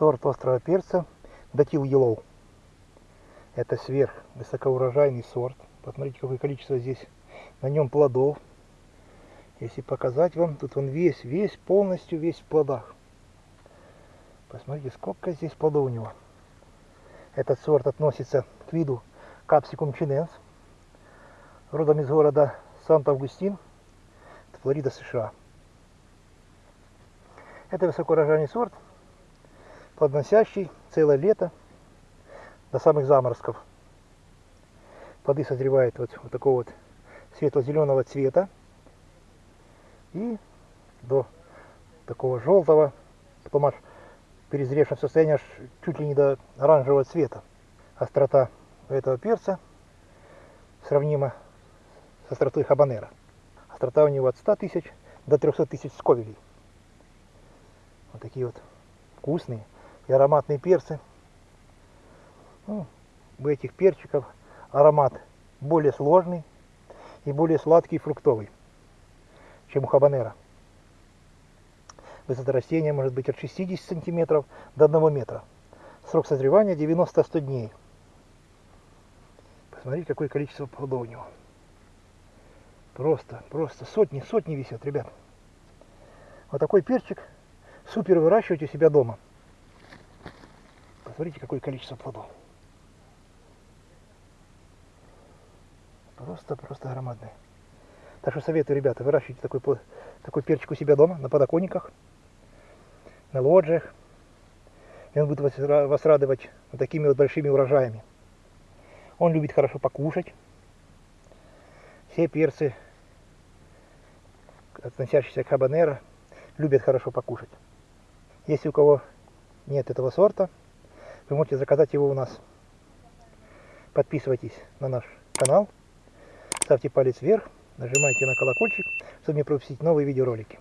сорт острого перца Датил Yellow. Это сверх высокоурожайный сорт. Посмотрите, какое количество здесь на нем плодов. Если показать вам, тут он весь, весь, полностью весь в плодах. Посмотрите, сколько здесь плодов у него. Этот сорт относится к виду Capsicum chinense, родом из города Сант-Августин, Флорида, США. Это высокоурожайный сорт, плодоносящий целое лето до самых заморозков. Плоды созревают вот, вот такого вот светло-зеленого цвета и до такого желтого, потом аж перезревшем состоянии аж чуть ли не до оранжевого цвета. Острота этого перца сравнима с остротой хабанера. Острота у него от 100 тысяч до 300 тысяч сковелей. Вот такие вот вкусные и ароматные перцы. Ну, у этих перчиков аромат более сложный и более сладкий и фруктовый, чем у хабанера. Высота растения может быть от 60 сантиметров до 1 метра. Срок созревания 90-100 дней. Посмотрите, какое количество плодов у него. Просто, просто сотни, сотни висят, ребят. Вот такой перчик супер выращивать у себя дома. Посмотрите, какое количество плодов. Просто, просто громадные. Так что советую, ребята, выращивайте такой, такой перчик у себя дома, на подоконниках, на лоджиях. И он будет вас, вас радовать вот такими вот большими урожаями. Он любит хорошо покушать. Все перцы, относящиеся к хабанеро, любят хорошо покушать. Если у кого нет этого сорта, вы можете заказать его у нас. Подписывайтесь на наш канал, ставьте палец вверх, нажимайте на колокольчик, чтобы не пропустить новые видеоролики.